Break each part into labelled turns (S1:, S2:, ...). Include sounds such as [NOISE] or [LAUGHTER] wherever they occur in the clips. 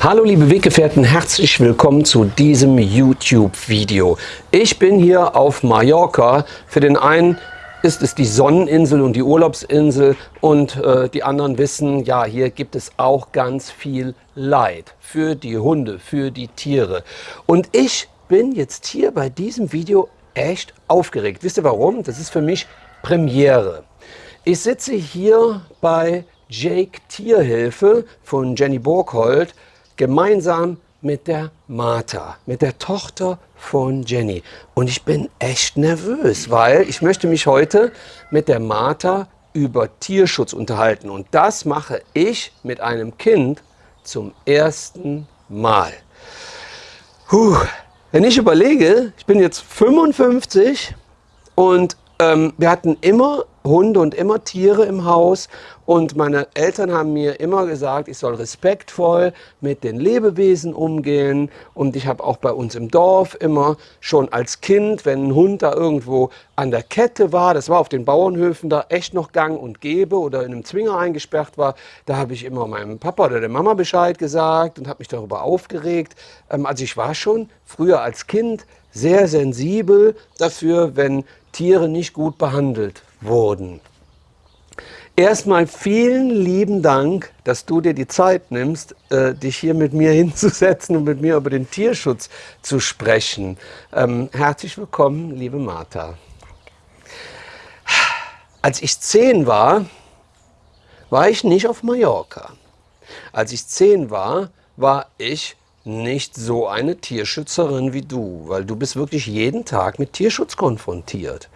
S1: Hallo liebe Weggefährten, herzlich willkommen zu diesem YouTube-Video. Ich bin hier auf Mallorca. Für den einen ist es die Sonneninsel und die Urlaubsinsel und äh, die anderen wissen, ja, hier gibt es auch ganz viel Leid für die Hunde, für die Tiere. Und ich bin jetzt hier bei diesem Video echt aufgeregt. Wisst ihr warum? Das ist für mich Premiere. Ich sitze hier bei Jake Tierhilfe von Jenny Burkhold gemeinsam mit der Martha, mit der Tochter von Jenny. Und ich bin echt nervös, weil ich möchte mich heute mit der Martha über Tierschutz unterhalten. Und das mache ich mit einem Kind zum ersten Mal. Puh. Wenn ich überlege, ich bin jetzt 55 und ähm, wir hatten immer Hunde und immer Tiere im Haus und meine Eltern haben mir immer gesagt, ich soll respektvoll mit den Lebewesen umgehen und ich habe auch bei uns im Dorf immer schon als Kind, wenn ein Hund da irgendwo an der Kette war, das war auf den Bauernhöfen da echt noch gang und gäbe oder in einem Zwinger eingesperrt war, da habe ich immer meinem Papa oder der Mama Bescheid gesagt und habe mich darüber aufgeregt. Ähm, also ich war schon früher als Kind sehr sensibel dafür, wenn Tiere nicht gut behandelt wurden. Erstmal vielen lieben Dank, dass du dir die Zeit nimmst, äh, dich hier mit mir [LAUGHS] hinzusetzen und mit mir über den Tierschutz zu sprechen. Ähm, herzlich willkommen, liebe Martha. Als ich zehn war, war ich nicht auf Mallorca. Als ich zehn war, war ich nicht so eine Tierschützerin wie du, weil du bist wirklich jeden Tag mit Tierschutz konfrontiert.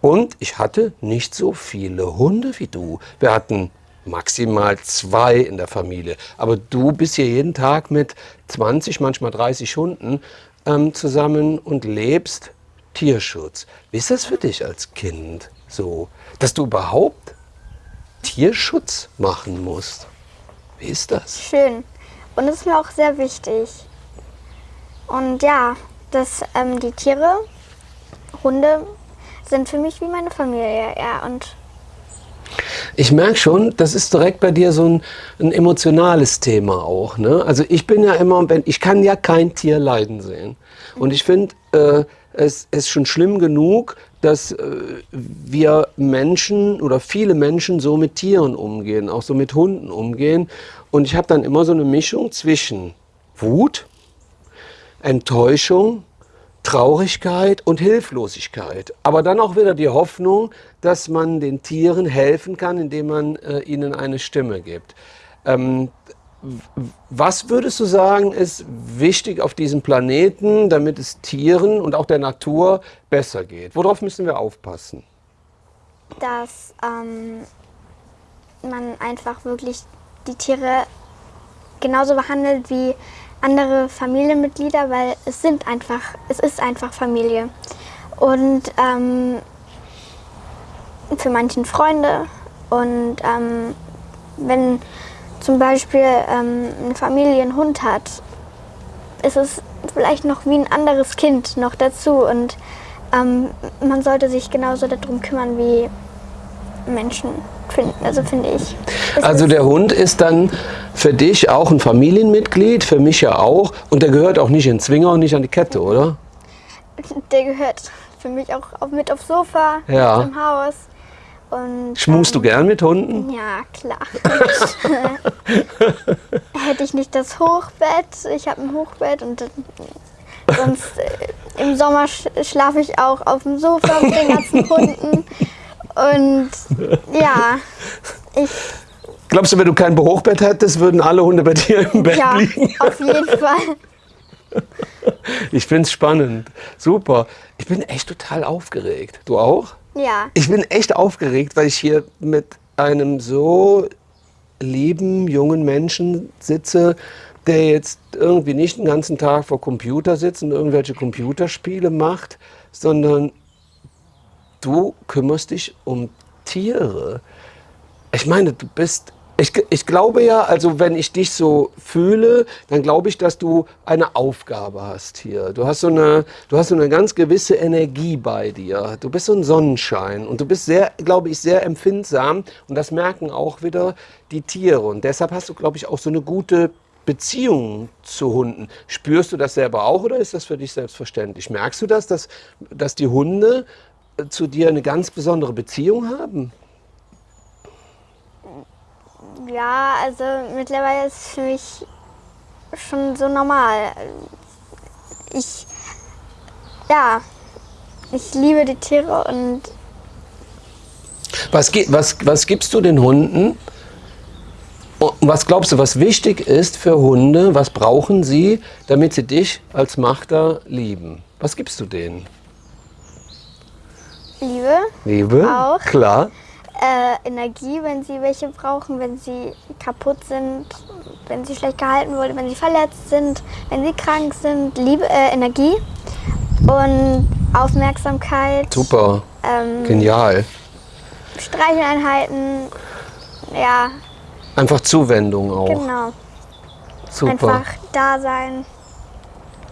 S1: Und ich hatte nicht so viele Hunde wie du. Wir hatten maximal zwei in der Familie. Aber du bist hier jeden Tag mit 20, manchmal 30 Hunden ähm, zusammen und lebst Tierschutz. Wie ist das für dich als Kind so, dass du überhaupt Tierschutz machen musst? Wie ist das?
S2: Schön. Und es ist mir auch sehr wichtig. Und ja, dass ähm, die Tiere, Hunde, sind für mich wie meine Familie. Ja, und
S1: ich merke schon, das ist direkt bei dir so ein, ein, emotionales Thema auch. Ne? Also ich bin ja immer, ich kann ja kein Tier leiden sehen. Und ich finde, äh, es ist schon schlimm genug, dass äh, wir Menschen oder viele Menschen so mit Tieren umgehen, auch so mit Hunden umgehen. Und ich habe dann immer so eine Mischung zwischen Wut, Enttäuschung, Traurigkeit und Hilflosigkeit. Aber dann auch wieder die Hoffnung, dass man den Tieren helfen kann, indem man äh, ihnen eine Stimme gibt. Ähm, was würdest du sagen, ist wichtig auf diesem Planeten, damit es Tieren und auch der Natur besser geht? Worauf müssen wir aufpassen?
S2: Dass ähm, man einfach wirklich die Tiere genauso behandelt wie andere Familienmitglieder, weil es sind einfach, es ist einfach Familie. Und ähm, für manchen Freunde und ähm, wenn zum Beispiel ähm, eine Familie einen Hund hat, ist es vielleicht noch wie ein anderes Kind noch dazu und ähm, man sollte sich genauso darum kümmern wie Menschen finden, also finde ich.
S1: Also der Hund ist dann für dich auch ein Familienmitglied, für mich ja auch und der gehört auch nicht in Zwinger und nicht an die Kette, oder?
S2: Der gehört für mich auch mit aufs Sofa, ja. im Haus.
S1: Und, Schmust ähm, du gern mit Hunden?
S2: Ja, klar. [LAUGHS] Hätte ich nicht das Hochbett, ich habe ein Hochbett und sonst äh, im Sommer sch schlafe ich auch auf dem Sofa mit den ganzen [LAUGHS] Hunden. Und ja, ich...
S1: Glaubst du, wenn du kein Hochbett hättest, würden alle Hunde bei dir im Bett
S2: ja,
S1: liegen?
S2: Ja, auf jeden Fall. [LAUGHS]
S1: Ich finde es spannend. Super. Ich bin echt total aufgeregt. Du auch?
S2: Ja.
S1: Ich bin echt aufgeregt, weil ich hier mit einem so lieben jungen Menschen sitze, der jetzt irgendwie nicht den ganzen Tag vor Computer sitzt und irgendwelche Computerspiele macht, sondern du kümmerst dich um Tiere. Ich meine, du bist ich, ich, glaube ja, also wenn ich dich so fühle, dann glaube ich, dass du eine Aufgabe hast hier. Du hast, so eine, du hast so eine ganz gewisse Energie bei dir. Du bist so ein Sonnenschein und du bist sehr, glaube ich, sehr empfindsam und das merken auch wieder die Tiere. Und deshalb hast du, glaube ich, auch so eine gute Beziehung zu Hunden. Spürst du das selber auch oder ist das für dich selbstverständlich? Merkst du das, dass, dass die Hunde äh, zu dir eine ganz besondere Beziehung haben?
S2: Ja, also mittlerweile ist es für mich schon so normal. Ich, ja, ich liebe die Tiere und
S1: Was, was, was gibst du den Hunden? Und was glaubst du, was wichtig ist für Hunde? Was brauchen sie, damit sie dich als Machter lieben? Was gibst du denen?
S2: liebe
S1: Liebe?
S2: Auch.
S1: Klar.
S2: Äh, Energie, wenn sie welche brauchen, wenn sie kaputt sind, wenn sie schlecht gehalten wurden, wenn sie verletzt sind, wenn sie krank sind. Liebe, äh, Energie und Aufmerksamkeit.
S1: Super.
S2: Ähm,
S1: Genial.
S2: Streicheleinheiten. Ja,
S1: Einfach Zuwendung auch.
S2: genau.
S1: Super.
S2: Einfach da sein.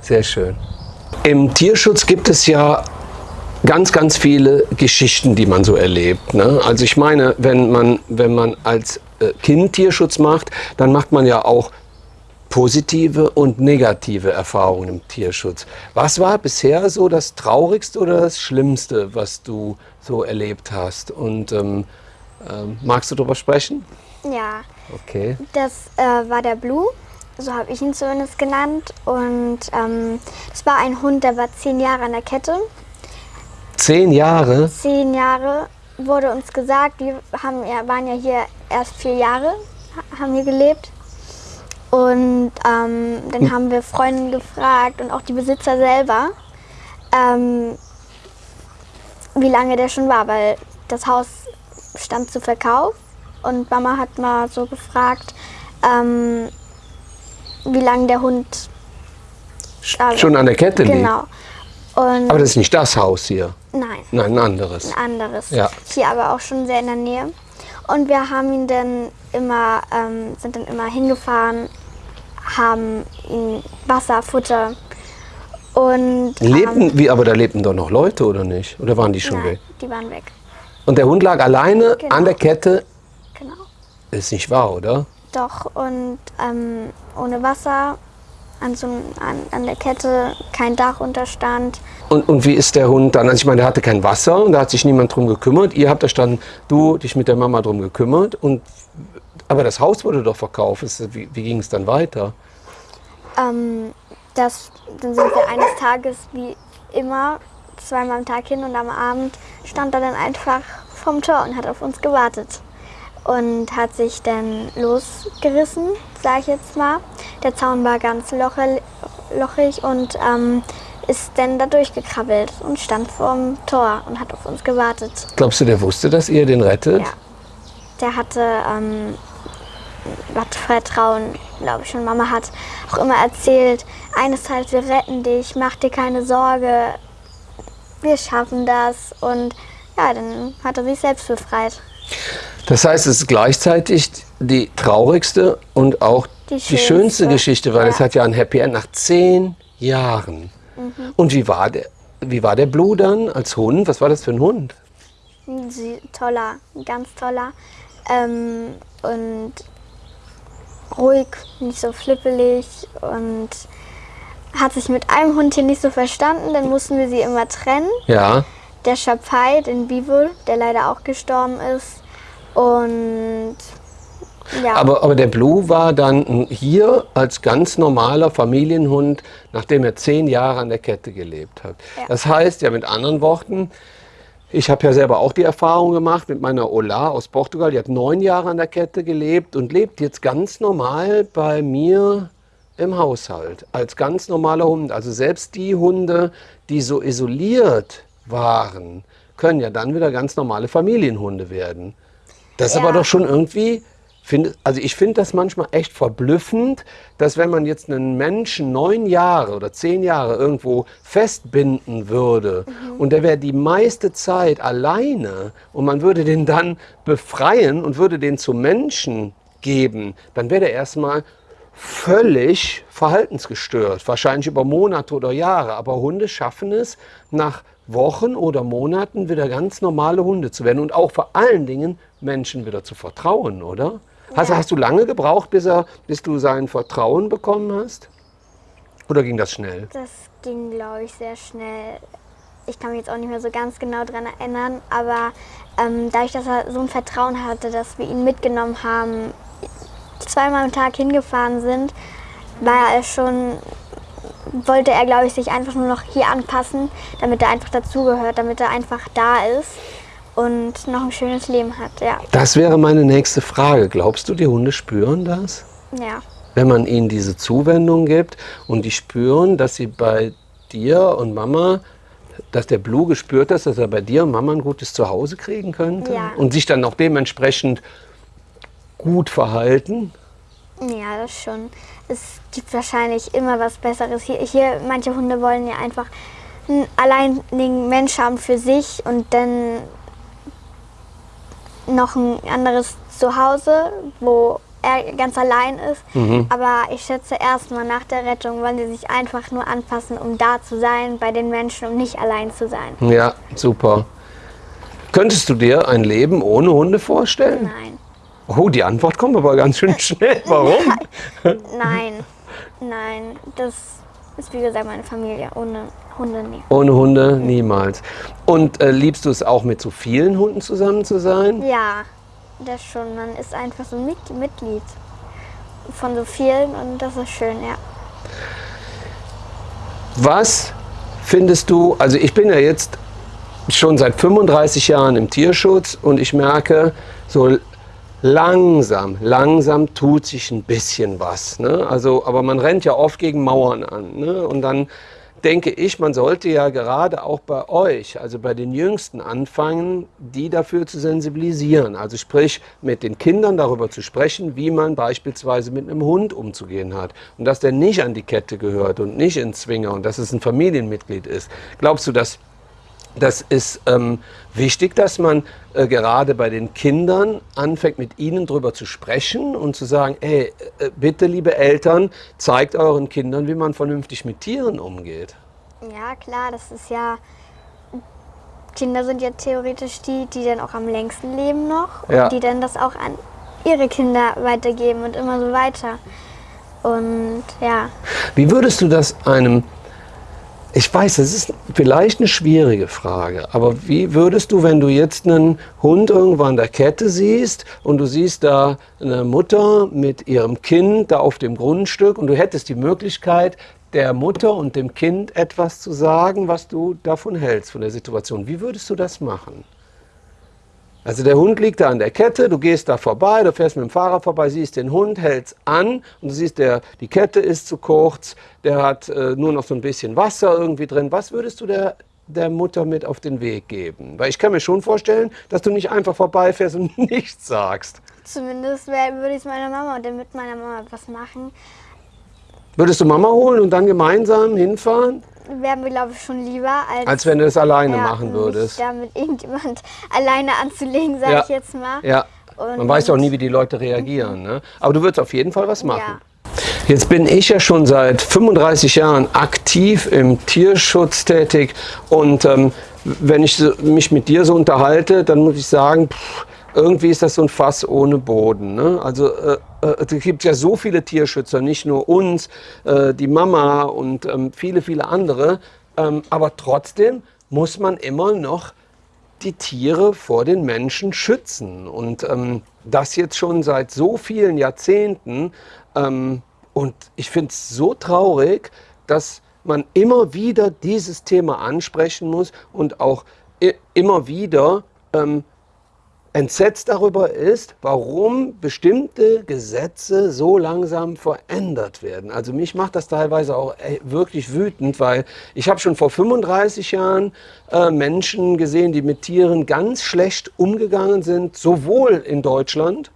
S1: Sehr schön. Im Tierschutz gibt es ja ganz, ganz viele Geschichten, die man so erlebt. Ne? Also ich meine, wenn man, wenn man als äh, Kind Tierschutz macht, dann macht man ja auch positive und negative Erfahrungen im Tierschutz. Was war bisher so das Traurigste oder das Schlimmste, was du so erlebt hast? Und ähm, ähm, magst du darüber sprechen?
S2: Ja,
S1: Okay.
S2: das äh, war der Blue. So habe ich ihn zumindest genannt. Und ähm, das war ein Hund, der war zehn Jahre an der Kette.
S1: Zehn Jahre.
S2: zehn Jahre wurde uns gesagt, wir haben, ja, waren ja hier erst vier Jahre, ha- haben hier gelebt. Und ähm, dann haben wir Freunde gefragt und auch die Besitzer selber, ähm, wie lange der schon war, weil das Haus stand zu Verkauf. Und Mama hat mal so gefragt, ähm, wie lange der Hund
S1: Schon an der Kette liegt.
S2: Genau. Und
S1: Aber das ist nicht das Haus hier.
S2: nein.
S1: Nein, ein anderes.
S2: ein anderes.
S1: Ja.
S2: Hier aber auch schon sehr in der Nähe. Und wir haben ihn dann immer, ähm, sind dann immer hingefahren, haben ihm Wasser, Futter und ähm,
S1: Lebten, wie, aber da lebten doch noch Leute, oder nicht? Oder waren die schon
S2: nein,
S1: weg?
S2: die waren weg.
S1: Und der Hund lag alleine
S2: Genau.
S1: an der Kette.
S2: Genau.
S1: Ist nicht wahr, oder?
S2: Doch und ähm, ohne Wasser an, so, an, an der Kette, kein Dach unterstand.
S1: Und, und wie ist der Hund dann? Also ich meine, der hatte kein Wasser und da hat sich niemand drum gekümmert. Ihr habt da stand, du dich mit der Mama drum gekümmert. Und, aber das Haus wurde doch verkauft. Wie, wie ging es dann weiter?
S2: Ähm, das, dann sind wir eines Tages wie immer zweimal am Tag hin und am Abend stand er dann einfach vom Tor und hat auf uns gewartet. Und hat sich dann losgerissen, sage ich jetzt mal. Der Zaun war ganz lochig und ähm, ist dann da durchgekrabbelt und stand vorm Tor und hat auf uns gewartet.
S1: Glaubst du, der wusste, dass ihr den rettet?
S2: Ja. Der hatte ähm, hat Vertrauen, glaube ich. Und Mama hat auch immer erzählt, eines Tages, wir retten dich, mach dir keine Sorge, wir schaffen das. Und ja, dann hat er sich selbst befreit.
S1: Das heißt, es ist gleichzeitig die traurigste und auch die,
S2: Die
S1: schönste,
S2: schönste,
S1: Geschichte, weil
S2: ja.
S1: es hat ja ein Happy End nach zehn Jahren.
S2: Mhm.
S1: Und wie war, der, wie war der Blue dann als Hund? Was war das für ein Hund?
S2: Sie, toller, ganz toller. Ähm, und ruhig, nicht so flippelig und hat sich mit einem Hund hier nicht so verstanden. Dann mussten wir sie immer trennen.
S1: Ja.
S2: Der Schapai, den Bibel, der leider auch gestorben ist. Und ja,
S1: Aber, aber der Blue war dann hier als ganz normaler Familienhund, nachdem er zehn Jahre an der Kette gelebt hat.
S2: Ja.
S1: Das heißt ja mit anderen Worten, ich habe ja selber auch die Erfahrung gemacht mit meiner Ola aus Portugal. Die hat neun Jahre an der Kette gelebt und lebt jetzt ganz normal bei mir im Haushalt als ganz normaler Hund. Also selbst die Hunde, die so isoliert waren, können ja dann wieder ganz normale Familienhunde werden. Das ist
S2: Ja.
S1: aber doch schon irgendwie, find, also ich finde das manchmal echt verblüffend, dass wenn man jetzt einen Menschen neun Jahre oder zehn Jahre irgendwo festbinden würde und der wäre die meiste Zeit alleine und man würde den dann befreien und würde den zum Menschen geben, dann wäre der erstmal völlig verhaltensgestört, wahrscheinlich über Monate oder Jahre. Aber Hunde schaffen es, nach Wochen oder Monaten wieder ganz normale Hunde zu werden und auch vor allen Dingen Menschen wieder zu vertrauen, oder? Hast,
S2: Ja.
S1: hast du lange gebraucht, bis, er, bis du sein Vertrauen bekommen hast? Oder ging das schnell?
S2: Das ging, glaube ich, sehr schnell. Ich kann mich jetzt auch nicht mehr so ganz genau daran erinnern, aber ähm, dadurch, dass er so ein Vertrauen hatte, dass wir ihn mitgenommen haben, zweimal am Tag hingefahren sind, war er schon, wollte er, glaube ich, sich einfach nur noch hier anpassen, damit er einfach dazugehört, damit er einfach da ist und noch ein schönes Leben hat. Ja,
S1: Das wäre meine nächste Frage. Glaubst du, die Hunde spüren das?
S2: ja,
S1: Wenn man ihnen diese Zuwendung gibt und die spüren, dass sie bei dir und Mama, dass der Blue gespürt hat, dass er bei dir und Mama ein gutes Zuhause kriegen könnte
S2: Ja.
S1: und sich dann auch dementsprechend gut verhalten?
S2: Ja, das schon. Es gibt wahrscheinlich immer was Besseres. Hier, hier manche Hunde wollen ja einfach einen alleinigen Mensch haben für sich und dann noch ein anderes Zuhause, wo er ganz allein ist. Aber ich schätze erstmal nach der Rettung wollen sie sich einfach nur anpassen, um da zu sein bei den Menschen, um nicht allein zu sein.
S1: Ja, super. Könntest du dir ein Leben ohne Hunde vorstellen?
S2: Nein,
S1: Oh, die Antwort kommt aber ganz schön [LAUGHS] schnell. Warum?
S2: nein, nein. Das ist wie gesagt meine Familie. Ohne Hunde nie.
S1: Ohne Hunde niemals. Und äh, liebst du es auch mit so vielen Hunden zusammen zu sein?
S2: Ja, das schon. Man ist einfach so ein Mit Mitglied von so vielen und das ist schön, ja.
S1: Was findest du, also ich bin ja jetzt schon seit 35 Jahren im Tierschutz und ich merke, so langsam, langsam tut sich ein bisschen was. Ne? Also, aber man rennt ja oft gegen Mauern an. Ne? Und dann denke ich, man sollte ja gerade auch bei euch, also bei den Jüngsten anfangen, die dafür zu sensibilisieren. Also sprich, mit den Kindern darüber zu sprechen, wie man beispielsweise mit einem Hund umzugehen hat. Und dass der nicht an die Kette gehört und nicht in Zwinger und dass es ein Familienmitglied ist. Glaubst du, dass das ist ähm, wichtig, dass man äh, gerade bei den Kindern anfängt, mit ihnen darüber zu sprechen und zu sagen, ey, äh, bitte liebe Eltern, zeigt euren Kindern, wie man vernünftig mit Tieren umgeht.
S2: Ja, klar, das ist ja. Kinder sind ja theoretisch die, die dann auch am längsten leben noch
S1: Ja.
S2: und die dann das auch an ihre Kinder weitergeben und immer so weiter. Und ja,
S1: Wie würdest du das einem, ich weiß, das ist vielleicht eine schwierige Frage, aber wie würdest du, wenn du jetzt einen Hund irgendwo an der Kette siehst und du siehst da eine Mutter mit ihrem Kind da auf dem Grundstück und du hättest die Möglichkeit, der Mutter und dem Kind etwas zu sagen, was du davon hältst, von der Situation. Wie würdest du das machen? Also der Hund liegt da an der Kette, du gehst da vorbei, du fährst mit dem Fahrrad vorbei, siehst den Hund, hältst an und du siehst, der, die Kette ist zu kurz, der hat äh, nur noch so ein bisschen Wasser irgendwie drin. Was würdest du der, der Mutter mit auf den Weg geben? Weil ich kann mir schon vorstellen, dass du nicht einfach vorbeifährst und [LAUGHS] nichts sagst.
S2: zumindest würde ich es meiner Mama und dann mit meiner Mama was machen.
S1: Würdest du Mama holen und dann gemeinsam hinfahren,
S2: Wären wir, glaube ich, schon lieber, als,
S1: als wenn du das alleine
S2: ja,
S1: machen würdest?
S2: Da mit irgendjemand [LAUGHS] alleine anzulegen, sage
S1: Ja.
S2: ich jetzt mal.
S1: Ja,
S2: Und-
S1: man weiß ja auch nie, wie die Leute reagieren. Ne? Aber du würdest auf jeden Fall was machen.
S2: Ja.
S1: Jetzt bin ich ja schon seit 35 Jahren aktiv im Tierschutz tätig und ähm, wenn ich mich mit dir so unterhalte, dann muss ich sagen, pff, irgendwie ist das so ein Fass ohne Boden. Ne? Also äh, äh, es gibt ja so viele Tierschützer, nicht nur uns, äh, die Mama und ähm, viele, viele andere, ähm, aber trotzdem muss man immer noch die Tiere vor den Menschen schützen. Und ähm, das jetzt schon seit so vielen Jahrzehnten. Ähm, und ich finde es so traurig, dass man immer wieder dieses Thema ansprechen muss und auch immer wieder ähm, entsetzt darüber ist, warum bestimmte Gesetze so langsam verändert werden. Also mich macht das teilweise auch ey, wirklich wütend, weil ich habe schon vor 35 Jahren äh, Menschen gesehen, die mit Tieren ganz schlecht umgegangen sind, sowohl in Deutschland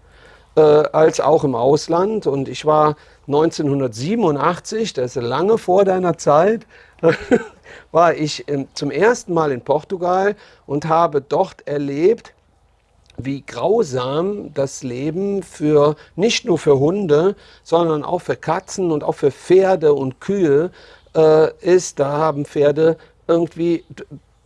S1: äh, als auch im Ausland. Und ich war 1987, das ist lange vor deiner Zeit, [LAUGHS] war ich ähm, zum ersten Mal in Portugal und habe dort erlebt, wie grausam das Leben für nicht nur für Hunde, sondern auch für Katzen und auch für Pferde und Kühe äh, ist. Da haben Pferde irgendwie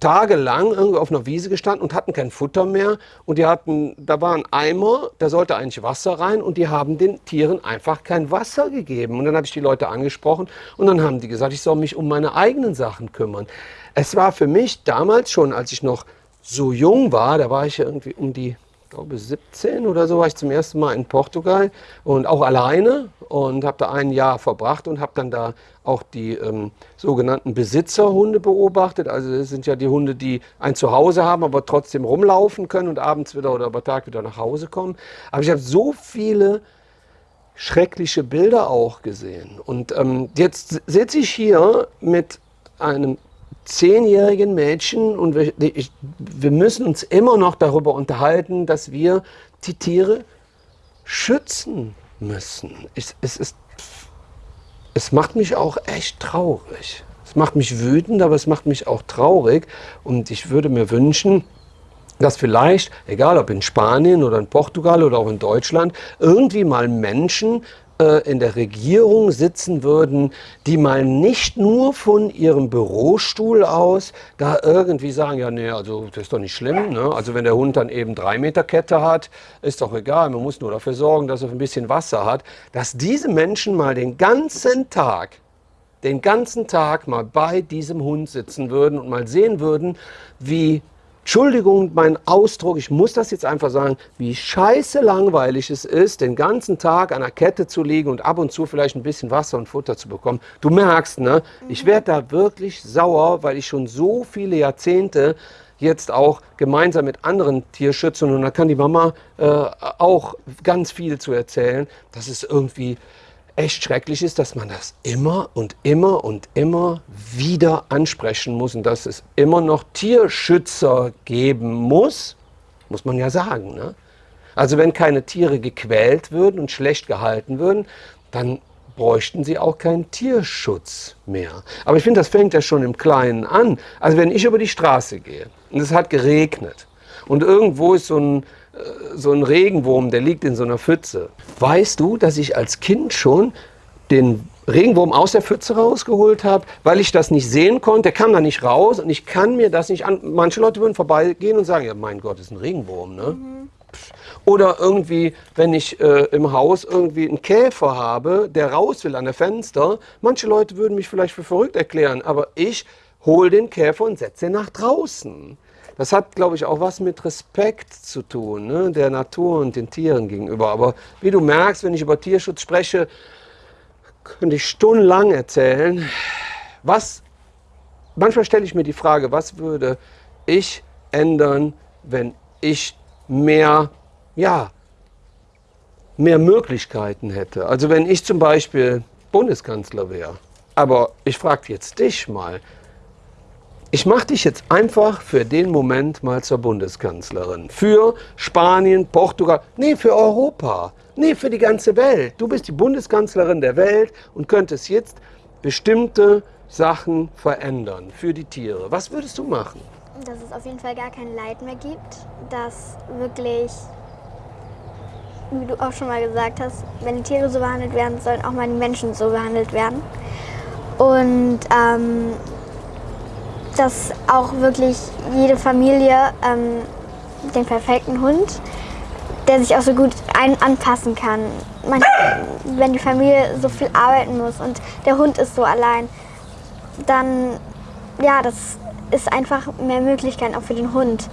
S1: tagelang irgendwie auf einer Wiese gestanden und hatten kein Futter mehr. Und die hatten, da war ein Eimer, da sollte eigentlich Wasser rein und die haben den Tieren einfach kein Wasser gegeben. Und dann habe ich die Leute angesprochen und dann haben die gesagt, ich soll mich um meine eigenen Sachen kümmern. Es war für mich damals schon, als ich noch so jung war, da war ich irgendwie um die glaube 17 oder so war ich zum ersten Mal in Portugal und auch alleine und habe da ein Jahr verbracht und habe dann da auch die ähm, sogenannten Besitzerhunde beobachtet. Also das sind ja die Hunde, die ein Zuhause haben, aber trotzdem rumlaufen können und abends wieder oder über Tag wieder nach Hause kommen. Aber ich habe so viele schreckliche Bilder auch gesehen. Und ähm, jetzt sitze ich hier mit einem zehnjährigen Mädchen und wir, ich, wir müssen uns immer noch darüber unterhalten, dass wir die Tiere schützen müssen. Ich, es, ist, es macht mich auch echt traurig. Es macht mich wütend, aber es macht mich auch traurig. Und ich würde mir wünschen, dass vielleicht, egal ob in Spanien oder in Portugal oder auch in Deutschland, irgendwie mal Menschen in der Regierung sitzen würden, die mal nicht nur von ihrem Bürostuhl aus da irgendwie sagen, ja, nee, also das ist doch nicht schlimm. Ne? Also wenn der Hund dann eben drei Meter Kette hat, ist doch egal, man muss nur dafür sorgen, dass er ein bisschen Wasser hat. Dass diese Menschen mal den ganzen Tag den ganzen Tag mal bei diesem Hund sitzen würden und mal sehen würden, wie Entschuldigung, mein Ausdruck, ich muss das jetzt einfach sagen, wie scheiße langweilig es ist, den ganzen Tag an der Kette zu liegen und ab und zu vielleicht ein bisschen Wasser und Futter zu bekommen. Du merkst, ne, ich werde da wirklich sauer, weil ich schon so viele Jahrzehnte jetzt auch gemeinsam mit anderen Tierschützern und da kann die Mama äh, auch ganz viel zu erzählen, dass es irgendwie echt schrecklich ist, dass man das immer und immer und immer wieder ansprechen muss und dass es immer noch Tierschützer geben muss, muss man ja sagen. Ne? Also wenn keine Tiere gequält würden und schlecht gehalten würden, dann bräuchten sie auch keinen Tierschutz mehr. Aber ich finde, das fängt ja schon im Kleinen an. Also wenn ich über die Straße gehe und es hat geregnet und irgendwo ist so ein so ein Regenwurm, der liegt in so einer Pfütze. Weißt du, dass ich als Kind schon den Regenwurm aus der Pfütze rausgeholt habe, weil ich das nicht sehen konnte. Der kam da nicht raus und ich kann mir das nicht an. Manche Leute würden vorbeigehen und sagen, ja mein Gott, das ist ein Regenwurm. Ne? Mhm. Oder irgendwie, wenn ich äh, im Haus irgendwie einen Käfer habe, der raus will an der Fenster. Manche Leute würden mich vielleicht für verrückt erklären, aber ich hole den Käfer und setze ihn nach draußen. Das hat, glaube ich, auch was mit Respekt zu tun, ne? der Natur und den Tieren gegenüber. Aber wie du merkst, wenn ich über Tierschutz spreche, könnte ich stundenlang erzählen. Was, manchmal stelle ich mir die Frage, was würde ich ändern, wenn ich mehr, ja, mehr Möglichkeiten hätte. Also wenn ich zum Beispiel Bundeskanzler wäre. Aber ich frage jetzt dich mal, ich mache dich jetzt einfach für den Moment mal zur Bundeskanzlerin. Für Spanien, Portugal, nee, für Europa, nee, für die ganze Welt. Du bist die Bundeskanzlerin der Welt und könntest jetzt bestimmte Sachen verändern für die Tiere. Was würdest du machen?
S2: Dass es auf jeden Fall gar kein Leid mehr gibt, dass wirklich, wie du auch schon mal gesagt hast, wenn die Tiere so behandelt werden, sollen auch mal die Menschen so behandelt werden. Und ähm, dass auch wirklich jede Familie ähm, den perfekten Hund, der sich auch so gut ein anpassen kann. Man, wenn die Familie so viel arbeiten muss und der Hund ist so allein, dann ja, das ist einfach mehr Möglichkeiten auch für den Hund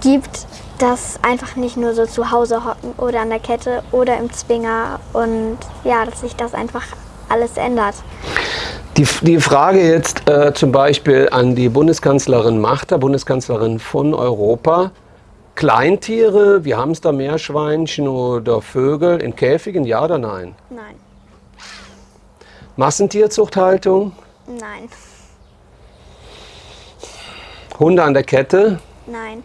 S2: gibt, dass einfach nicht nur so zu Hause hocken oder an der Kette oder im Zwinger und ja, dass sich das einfach alles ändert.
S1: Die, die Frage jetzt äh, zum Beispiel an die Bundeskanzlerin Machter, Bundeskanzlerin von Europa. Kleintiere wie Hamster, Meerschweinchen oder Vögel in Käfigen, ja oder nein?
S2: Nein.
S1: Massentierzuchthaltung?
S2: Nein.
S1: Hunde an der Kette?
S2: Nein.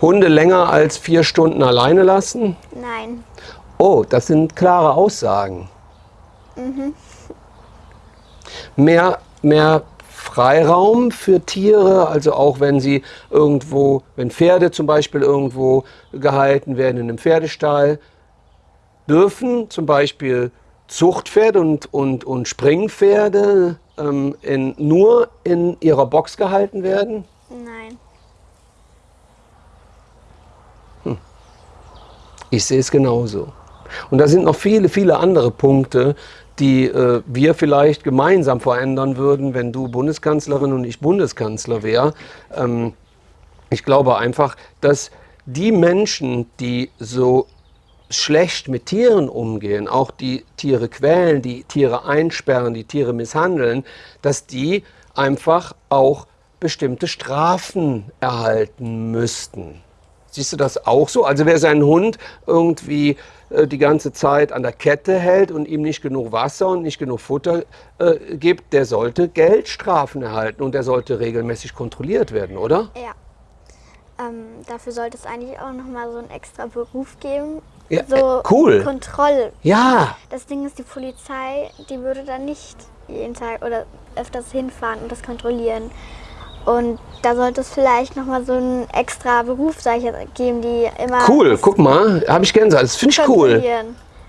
S1: Hunde länger als vier Stunden alleine lassen?
S2: Nein.
S1: Oh, das sind klare Aussagen. Mhm. Mehr, mehr Freiraum für Tiere, also auch wenn sie irgendwo, wenn Pferde zum Beispiel irgendwo gehalten werden in einem Pferdestall, dürfen zum Beispiel Zuchtpferde und, und, und Springpferde ähm, in, nur in ihrer Box gehalten werden?
S2: Nein.
S1: Ich sehe es genauso. Und da sind noch viele, viele andere Punkte, die äh, wir vielleicht gemeinsam verändern würden, wenn du Bundeskanzlerin und ich Bundeskanzler wäre. Ähm, ich glaube einfach, dass die Menschen, die so schlecht mit Tieren umgehen, auch die Tiere quälen, die Tiere einsperren, die Tiere misshandeln, dass die einfach auch bestimmte Strafen erhalten müssten. Siehst du das auch so? Also wer seinen Hund irgendwie die ganze Zeit an der Kette hält und ihm nicht genug Wasser und nicht genug Futter äh, gibt, der sollte Geldstrafen erhalten und der sollte regelmäßig kontrolliert werden, oder?
S2: Ja. Ähm, dafür sollte es eigentlich auch nochmal so einen extra Beruf geben.
S1: Ja,
S2: so
S1: äh, cool.
S2: Kontroll.
S1: Ja,
S2: Das Ding ist, die Polizei, die würde dann nicht jeden Tag oder öfters hinfahren und das kontrollieren. Und da sollte es vielleicht nochmal so einen extra Beruf, sag ich jetzt, geben, die immer
S1: cool. Guck mal, habe ich Gänsehaut. Das finde ich cool.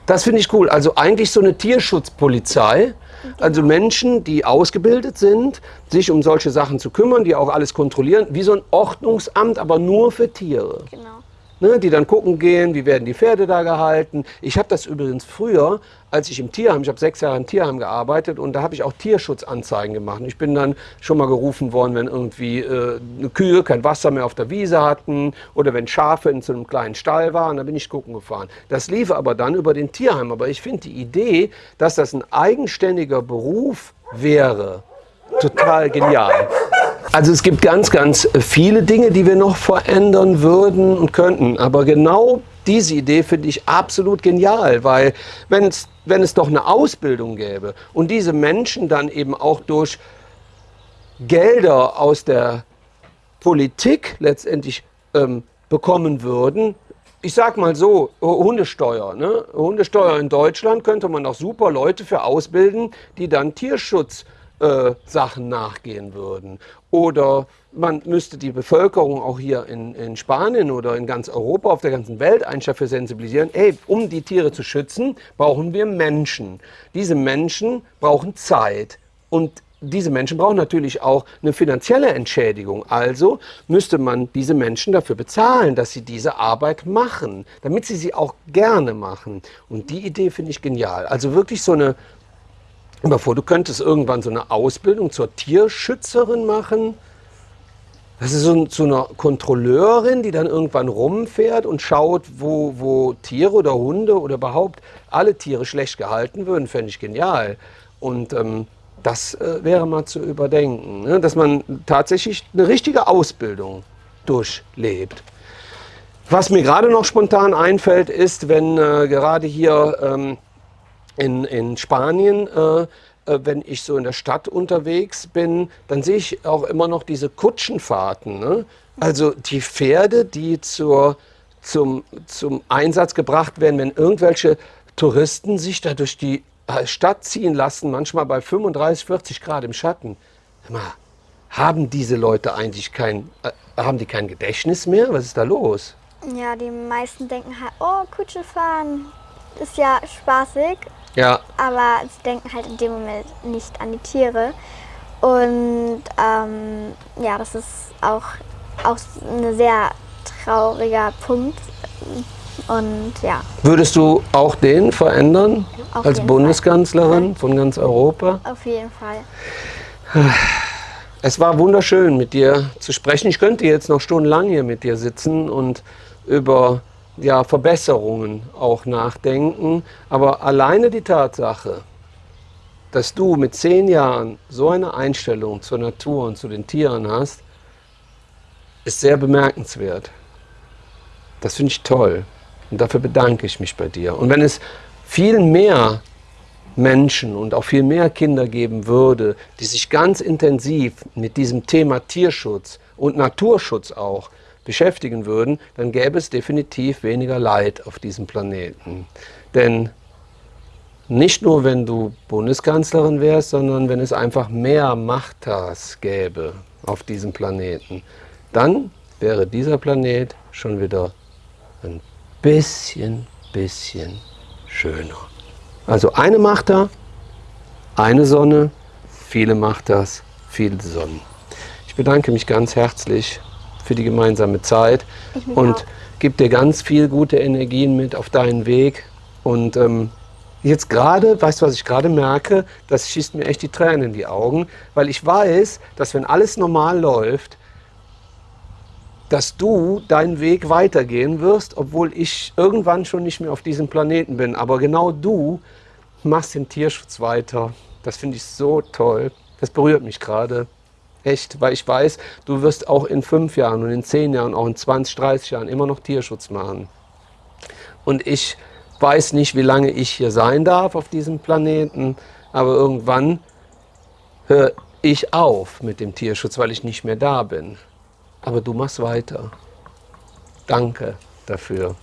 S1: Das finde ich cool. Also eigentlich so eine Tierschutzpolizei. Also Menschen, die ausgebildet sind, sich um solche Sachen zu kümmern, die auch alles kontrollieren, wie so ein Ordnungsamt, aber nur für Tiere.
S2: Genau.
S1: Ne, die dann gucken gehen, wie werden die Pferde da gehalten. Ich habe das übrigens früher, als ich im Tierheim, ich habe sechs Jahre im Tierheim gearbeitet und da habe ich auch Tierschutzanzeigen gemacht. Ich bin dann schon mal gerufen worden, wenn irgendwie äh, Kühe kein Wasser mehr auf der Wiese hatten oder wenn Schafe in so einem kleinen Stall waren, da bin ich gucken gefahren. Das lief aber dann über den Tierheim. Aber ich finde die Idee, dass das ein eigenständiger Beruf wäre, total genial. Also es gibt ganz, ganz viele Dinge, die wir noch verändern würden und könnten. Aber genau diese Idee finde ich absolut genial, weil wenn es, wenn es doch eine Ausbildung gäbe und diese Menschen dann eben auch durch Gelder aus der Politik letztendlich ähm, bekommen würden, ich sag mal so, Hundesteuer. Ne? Hundesteuer in Deutschland könnte man auch super Leute für ausbilden, die dann Tierschutz äh, Sachen nachgehen würden. Oder man müsste die Bevölkerung auch hier in, in Spanien oder in ganz Europa, auf der ganzen Welt eigentlich dafür sensibilisieren, ey, um die Tiere zu schützen, brauchen wir Menschen. Diese Menschen brauchen Zeit. Und diese Menschen brauchen natürlich auch eine finanzielle Entschädigung. Also müsste man diese Menschen dafür bezahlen, dass sie diese Arbeit machen, damit sie sie auch gerne machen. Und die Idee finde ich genial. Also wirklich so eine, Vor, du könntest irgendwann so eine Ausbildung zur Tierschützerin machen. Das ist so, so eine Kontrolleurin, die dann irgendwann rumfährt und schaut, wo, wo Tiere oder Hunde oder überhaupt alle Tiere schlecht gehalten würden. Fände ich genial. Und ähm, das äh, wäre mal zu überdenken, ne? dass man tatsächlich eine richtige Ausbildung durchlebt. Was mir gerade noch spontan einfällt, ist, wenn äh, gerade hier ähm, in, in Spanien, äh, äh, wenn ich so in der Stadt unterwegs bin, dann sehe ich auch immer noch diese Kutschenfahrten. Ne? Also die Pferde, die zur, zum, zum Einsatz gebracht werden, wenn irgendwelche Touristen sich da durch die äh, Stadt ziehen lassen, manchmal bei 35, 40 Grad im Schatten. Mal, haben diese Leute eigentlich kein, äh, haben die kein Gedächtnis mehr? Was ist da los?
S2: Ja, die meisten denken halt, oh, Kutsche fahren ist ja spaßig,
S1: Ja,
S2: aber sie denken halt in dem Moment nicht an die Tiere. Und ähm, ja, das ist auch, auch ein sehr trauriger Punkt. Und ja,
S1: Würdest du auch den verändern
S2: Auf
S1: als Bundeskanzlerin von ganz Europa?
S2: auf jeden Fall.
S1: Es war wunderschön, mit dir zu sprechen. Ich könnte jetzt noch stundenlang hier mit dir sitzen und über ja, Verbesserungen auch nachdenken. Aber alleine die Tatsache, dass du mit zehn Jahren so eine Einstellung zur Natur und zu den Tieren hast, ist sehr bemerkenswert. Das finde ich toll. Und dafür bedanke ich mich bei dir. Und wenn es viel mehr Menschen und auch viel mehr Kinder geben würde, die sich ganz intensiv mit diesem Thema Tierschutz und Naturschutz auch beschäftigen würden, dann gäbe es definitiv weniger Leid auf diesem Planeten. Denn nicht nur, wenn du Bundeskanzlerin wärst, sondern wenn es einfach mehr Machtas gäbe auf diesem Planeten, dann wäre dieser Planet schon wieder ein bisschen, bisschen schöner. Also eine Machta, eine Sonne, Viele macht das, viele Sonnen. Ich bedanke mich ganz herzlich für die gemeinsame Zeit und
S2: auch.
S1: gebe dir ganz viel gute Energien mit auf deinen Weg. Und ähm, jetzt gerade, weißt du, was ich gerade merke? Das schießt mir echt die Tränen in die Augen, weil ich weiß, dass wenn alles normal läuft, dass du deinen Weg weitergehen wirst, obwohl ich irgendwann schon nicht mehr auf diesem Planeten bin. Aber genau du machst den Tierschutz weiter. Das finde ich so toll. Das berührt mich gerade. Echt, weil ich weiß, du wirst auch in fünf Jahren und in zehn Jahren, auch in 20, 30 Jahren immer noch Tierschutz machen. Und ich weiß nicht, wie lange ich hier sein darf auf diesem Planeten, aber irgendwann höre ich auf mit dem Tierschutz, weil ich nicht mehr da bin. Aber du machst weiter. Danke dafür.